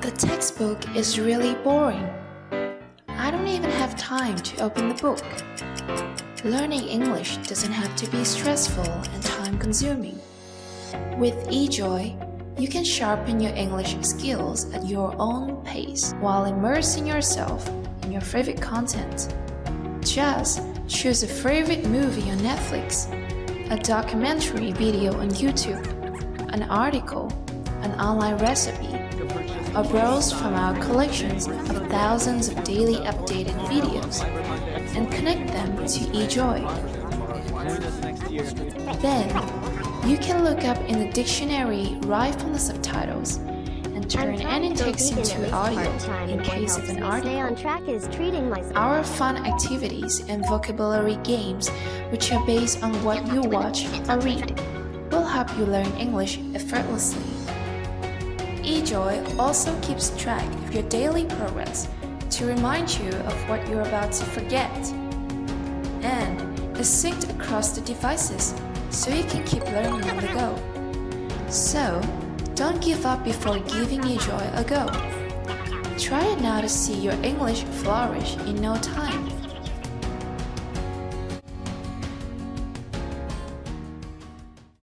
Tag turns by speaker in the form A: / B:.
A: The textbook is really boring. I don't even have time to open the book. Learning English doesn't have to be stressful and time consuming. With eJoy, you can sharpen your English skills at your own pace while immersing yourself in your favorite content. Just choose a favorite movie on Netflix, a documentary video on YouTube, an article, an online recipe, or browse from our collections of thousands of daily updated videos and connect them to eJoy. Then, you can look up in the dictionary right from the subtitles and turn any text into audio in case of an article.
B: on track is treating myself.
A: Our fun activities and vocabulary games, which are based on what you watch or read, will help you learn English effortlessly. eJoy also keeps track of your daily progress to remind you of what you're about to forget. And is synced across the devices so you can keep learning on the go. So, don't give up before giving eJoy a go. Try it now to see your English flourish in no time.